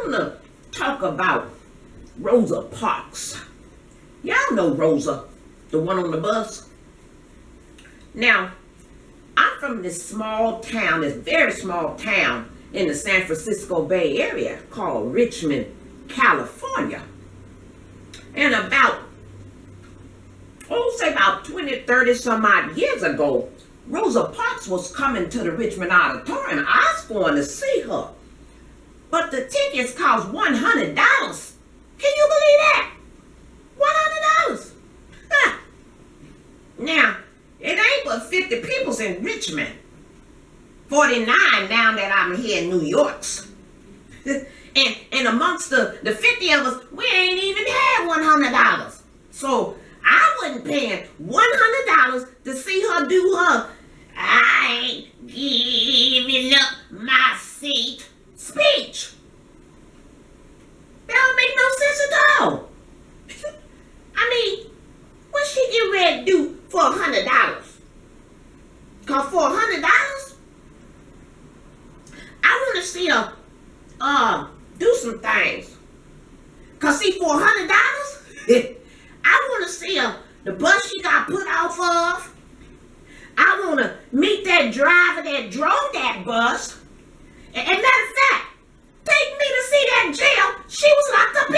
want to talk about Rosa Parks. Y'all know Rosa, the one on the bus. Now, I'm from this small town, this very small town in the San Francisco Bay Area called Richmond, California. And about, oh, say about 20, 30 some odd years ago, Rosa Parks was coming to the Richmond Auditorium. I was going to see her. But the tickets cost $100. Can you believe that? $100. Now, it ain't but 50 peoples in Richmond. 49 now that I'm here in New York. and, and amongst the, the 50 of us, we ain't even had $100. So I wasn't paying $100 to see her do her I ain't giving up my seat speech. That don't make no sense at all. I mean, what she get ready to do for a hundred dollars? Cause for a hundred dollars, I want to see her uh do some things. Cause see, for a hundred dollars, I want to see the bus she got put off of. I want to meet that driver that drove that bus. And, and matter of fact, take me to see that jail she was locked up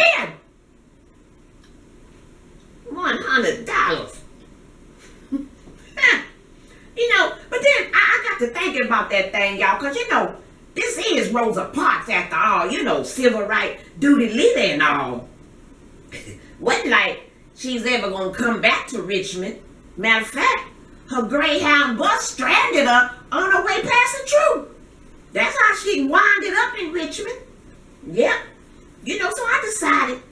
in. One hundred dollars. you know, but then I, I got to thinking about that thing, y'all, because you know, this is Rosa Parks after all, you know, civil right duty leader and all. Wasn't like she's ever gonna come back to Richmond. Matter of fact, her Greyhound bus stranded her on her way past the troop. That's how she winded up in Richmond. Yep. You know, so I decided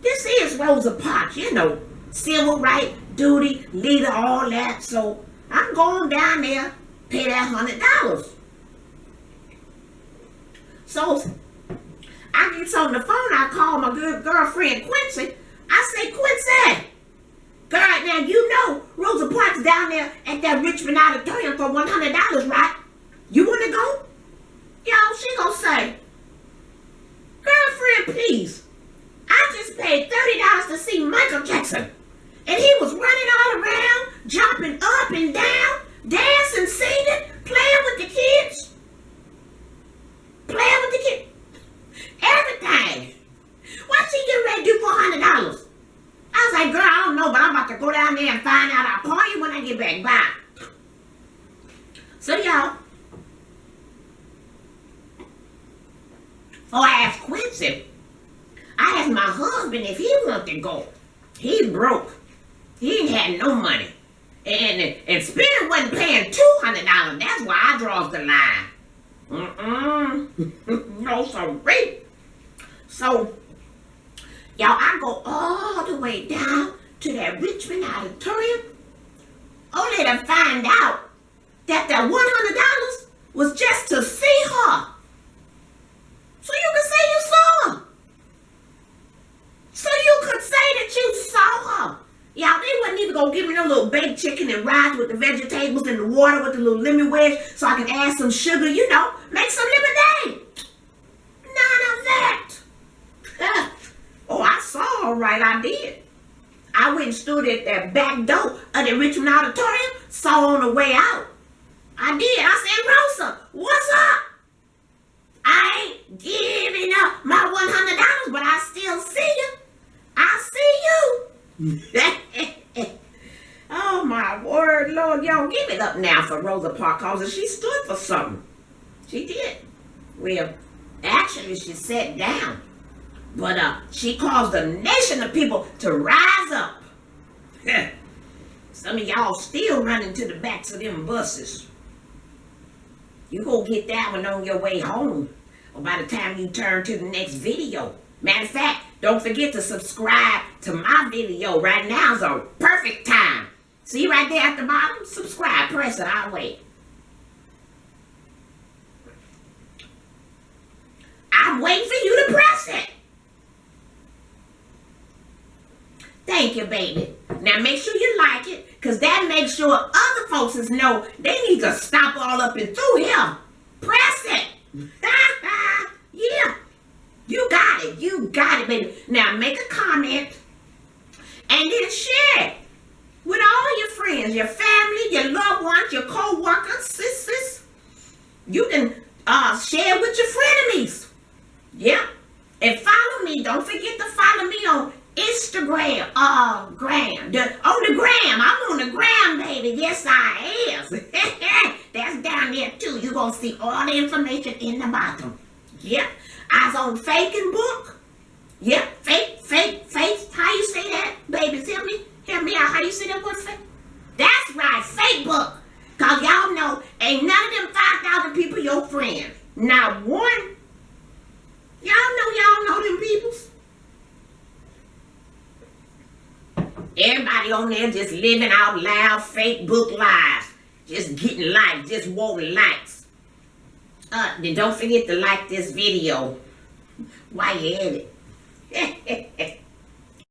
this is Rosa Parks, you know, civil right, duty, leader, all that. So I'm going down there, pay that hundred dollars. So I get on the phone, I call my good girlfriend Quincy. Say, Quincy, girl, now you know Rosa Parks down there at that Richmond Auditorium for $100, right? You want to go? Y'all, she gonna say, girlfriend, please. I just paid $30 to see Michael Jackson. And he was running all around, jumping up and down, dancing, singing, playing with the kids. Playing with the kids. Everything. What she get ready to do for $100? I was like, girl, I don't know, but I'm about to go down there and find out. I'll call you when I get back. Bye. So, y'all, Oh, I asked Quincy. I asked my husband if he wanted to go. He broke. He ain't had no money. And, and Spirit wasn't paying $200. That's why I draws the line. Mm-mm. no, sorry. So, y'all, I go all the way down to that Richmond auditorium only to find out that that $100 was just to see her. So you could say you saw her. So you could say that you saw her. Y'all, they wasn't even gonna give me no little baked chicken and rice with the vegetables and the water with the little lemon wedge so I can add some sugar, you know, make some lemonade. None of that. oh, I saw all right, I did. I went and stood at that back door of the Richmond Auditorium, saw on the way out. I did. I said, Rosa, what's up? I ain't giving up my $100, but I still see you. I see you. oh, my word, Lord. Y'all, give it up now for Rosa Parks. She stood for something. She did. Well, actually, she sat down. But uh, she caused a nation of people to rise up. Some of y'all still running to the backs of them buses. You go get that one on your way home. Or by the time you turn to the next video. Matter of fact, don't forget to subscribe to my video. Right now is a perfect time. See right there at the bottom? Subscribe. Press it. I'll wait. I'm waiting for you to press it. Thank you, baby. Now make sure you like it, because that makes sure other folks know they need to stop all up and through him. Press it. yeah. You got it. You got it, baby. Now make a comment and then share it with all your friends, your family, your loved ones, your co-workers, sisters. You can uh, share with your frenemies. Yeah. And follow me. Don't forget to follow me on Instagram. Uh, gram. The, oh, the gram. I'm on the gram, baby. Yes, I am. That's down there, too. You're going to see all the information in the bottom. Yep. I was on Faking Book. Yep. Fake, fake, fake. How you say that, baby? Tell me. Help me out. How you say that word fake? That's right. Fake book. Because y'all know ain't none of them 5,000 people your friends. Not one. Y'all know y'all know them peoples. Everybody on there just living out loud fake book lives. Just getting likes, just wanting likes. Uh, then don't forget to like this video while you're at it.